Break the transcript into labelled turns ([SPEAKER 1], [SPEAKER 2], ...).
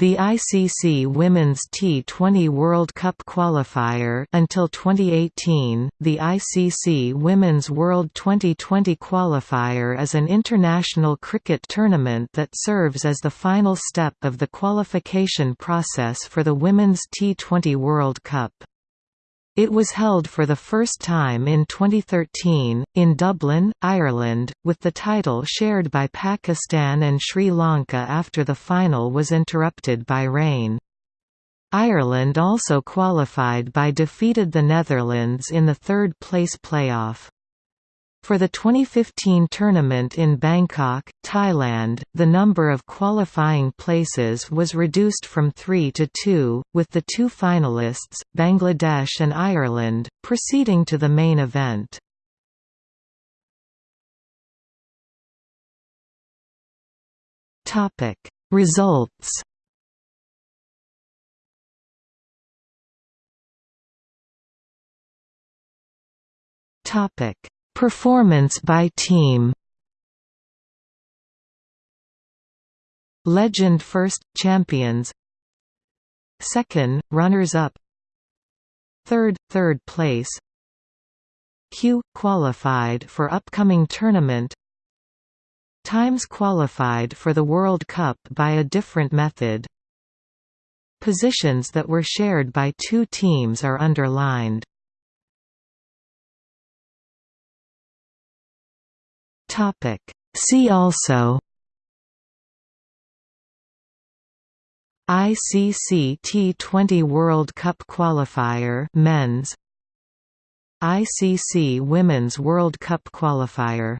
[SPEAKER 1] The ICC Women's T20 World Cup qualifier until 2018, the ICC Women's World Twenty20 qualifier is an international cricket tournament that serves as the final step of the qualification process for the Women's T20 World Cup. It was held for the first time in 2013, in Dublin, Ireland, with the title shared by Pakistan and Sri Lanka after the final was interrupted by rain. Ireland also qualified by defeated the Netherlands in the third-place playoff. For the 2015 tournament in Bangkok, Thailand, the number of qualifying places was reduced from three to two, with the two finalists, Bangladesh and Ireland, proceeding to the main event. Results Topic Performance by team. Legend first, champions. Second, runners-up. Third, third place. Q, qualified for upcoming tournament. Times qualified for the World Cup by a different method. Positions that were shared by two teams are underlined Topic. See also ICC T20 World Cup qualifier men's ICC Women's World Cup qualifier